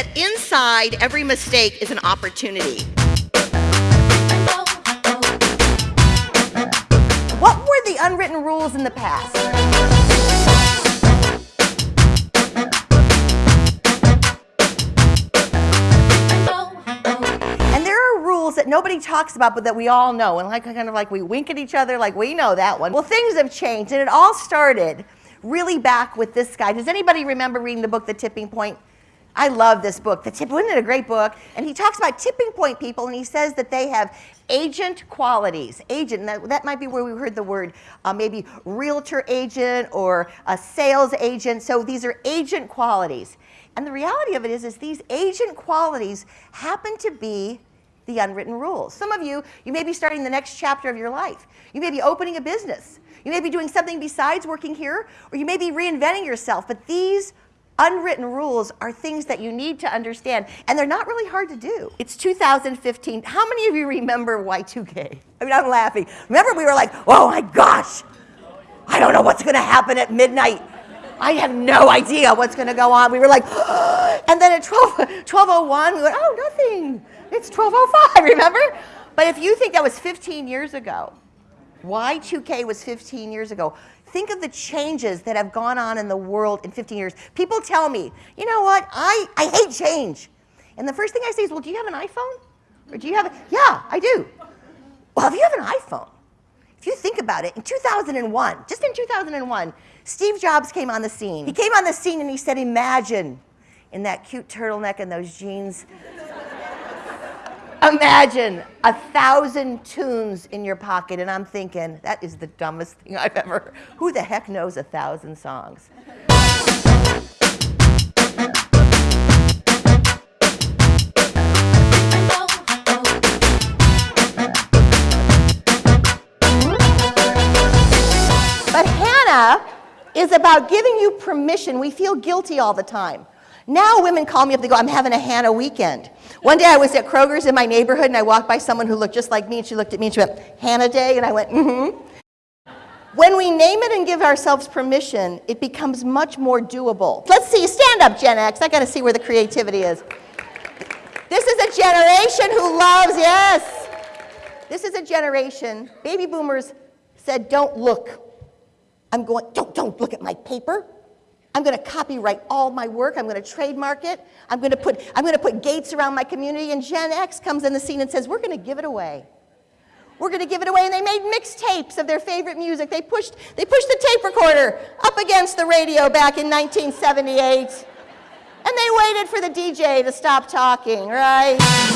that inside every mistake is an opportunity. What were the unwritten rules in the past? And there are rules that nobody talks about, but that we all know. And like kind of like we wink at each other, like we know that one. Well, things have changed, and it all started really back with this guy. Does anybody remember reading the book, The Tipping Point? I love this book. The tip, wasn't it a great book? And he talks about tipping point people, and he says that they have agent qualities. Agent, that, that, might be where we heard the word, uh, maybe realtor agent or a sales agent. So these are agent qualities. And the reality of it is, is these agent qualities happen to be the unwritten rules. Some of you, you may be starting the next chapter of your life. You may be opening a business. You may be doing something besides working here, or you may be reinventing yourself. But these unwritten rules are things that you need to understand, and they're not really hard to do. It's 2015. How many of you remember Y2K? I mean, I'm laughing. Remember, we were like, oh my gosh, I don't know what's going to happen at midnight. I have no idea what's going to go on. We were like, and then at 12, 1201, we went, oh, nothing. It's 1205, remember? But if you think that was 15 years ago, Y2K was 15 years ago. Think of the changes that have gone on in the world in 15 years. People tell me, you know what, I, I hate change. And the first thing I say is, well, do you have an iPhone? Or do you have a, yeah, I do. Well, if you have an iPhone, if you think about it, in 2001, just in 2001, Steve Jobs came on the scene. He came on the scene and he said, imagine in that cute turtleneck and those jeans Imagine a thousand tunes in your pocket, and I'm thinking, that is the dumbest thing I've ever. Who the heck knows a thousand songs? But Hannah is about giving you permission. We feel guilty all the time. Now women call me up, they go, I'm having a Hannah weekend. One day I was at Kroger's in my neighborhood and I walked by someone who looked just like me and she looked at me and she went, Hannah Day? And I went, mm-hmm. When we name it and give ourselves permission, it becomes much more doable. Let's see, stand up, Gen X. I gotta see where the creativity is. This is a generation who loves, yes. This is a generation, baby boomers said, don't look. I'm going, don't, don't look at my paper. I'm going to copyright all my work. I'm going to trademark it. I'm going to put, I'm going to put gates around my community. And Gen X comes in the scene and says, we're going to give it away. We're going to give it away. And they made mixtapes of their favorite music. They pushed, they pushed the tape recorder up against the radio back in 1978. And they waited for the DJ to stop talking, right?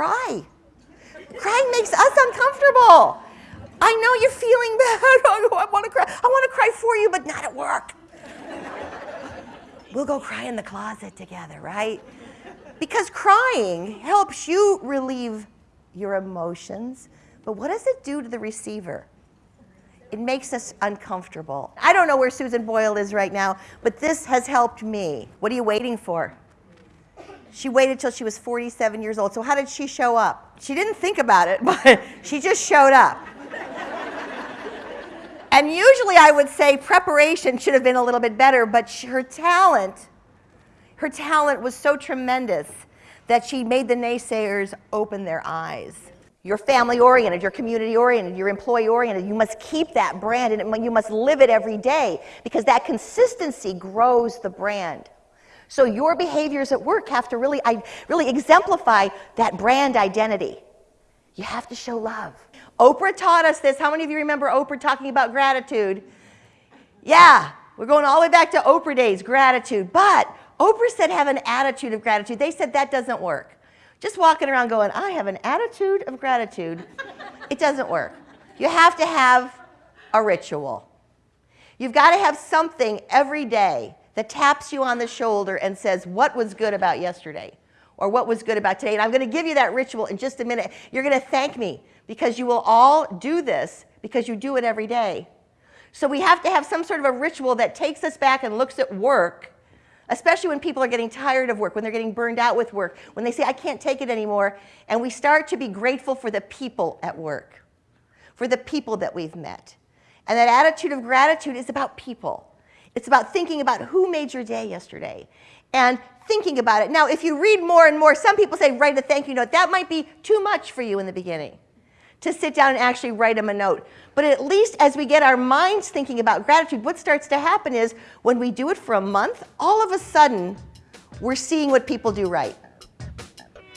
Cry. Crying makes us uncomfortable. I know you're feeling bad. I want to cry. I want to cry for you, but not at work. we'll go cry in the closet together, right? Because crying helps you relieve your emotions. But what does it do to the receiver? It makes us uncomfortable. I don't know where Susan Boyle is right now, but this has helped me. What are you waiting for? She waited till she was 47 years old. So how did she show up? She didn't think about it, but she just showed up. and usually I would say preparation should have been a little bit better, but her talent, her talent was so tremendous that she made the naysayers open their eyes. You're family oriented, you're community oriented, you're employee oriented. You must keep that brand and you must live it every day because that consistency grows the brand. So your behaviors at work have to really, really exemplify that brand identity. You have to show love. Oprah taught us this. How many of you remember Oprah talking about gratitude? Yeah, we're going all the way back to Oprah days, gratitude. But Oprah said have an attitude of gratitude. They said that doesn't work. Just walking around going, I have an attitude of gratitude, it doesn't work. You have to have a ritual. You've got to have something every day that taps you on the shoulder and says, what was good about yesterday? Or what was good about today? And I'm going to give you that ritual in just a minute. You're going to thank me because you will all do this because you do it every day. So we have to have some sort of a ritual that takes us back and looks at work especially when people are getting tired of work, when they're getting burned out with work, when they say, I can't take it anymore. And we start to be grateful for the people at work, for the people that we've met. And that attitude of gratitude is about people. It's about thinking about who made your day yesterday and thinking about it. Now, if you read more and more, some people say write a thank you note. That might be too much for you in the beginning to sit down and actually write them a note. But at least as we get our minds thinking about gratitude, what starts to happen is when we do it for a month, all of a sudden, we're seeing what people do right.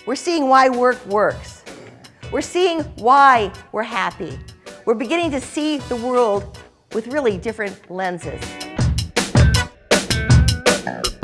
We're seeing why work works. We're seeing why we're happy. We're beginning to see the world with really different lenses. Thank you.